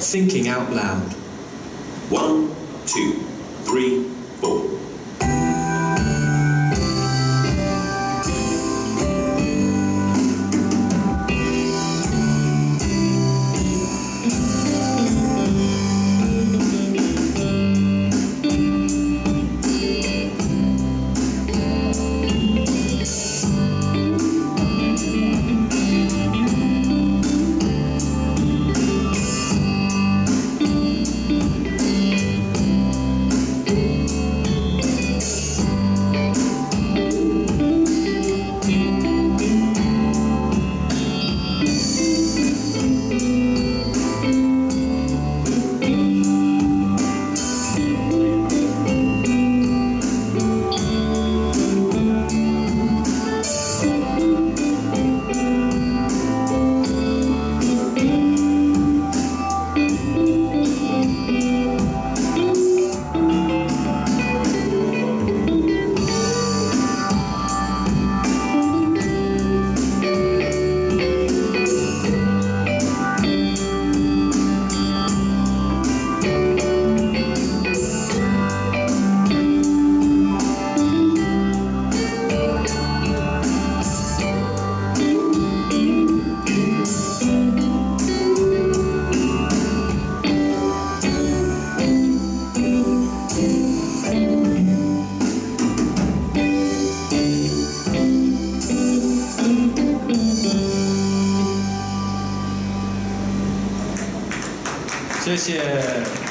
thinking out loud. One, two, three, 谢谢。